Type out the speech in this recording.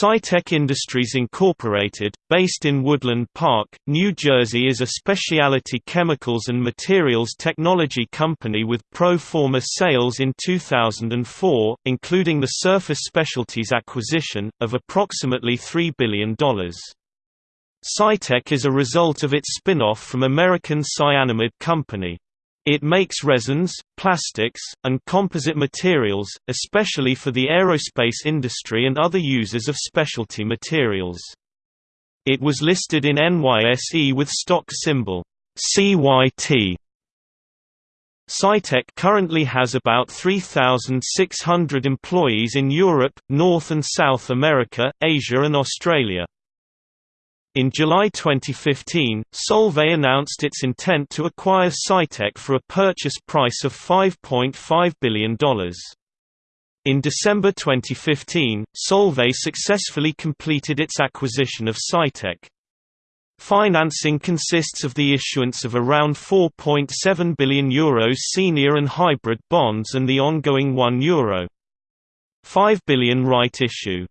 Cytec Industries Incorporated, based in Woodland Park, New Jersey is a specialty chemicals and materials technology company with pro forma sales in 2004, including the Surface Specialties acquisition, of approximately $3 billion. Cytec is a result of its spin-off from American Cyanamid Company. It makes resins, plastics, and composite materials, especially for the aerospace industry and other users of specialty materials. It was listed in NYSE with stock symbol CYT. Cytec currently has about 3,600 employees in Europe, North and South America, Asia and Australia. In July 2015, Solvay announced its intent to acquire Cytec for a purchase price of $5.5 billion. In December 2015, Solvay successfully completed its acquisition of Cytec. Financing consists of the issuance of around €4.7 billion Euros senior and hybrid bonds and the ongoing €1 Euro. 5 billion right issue.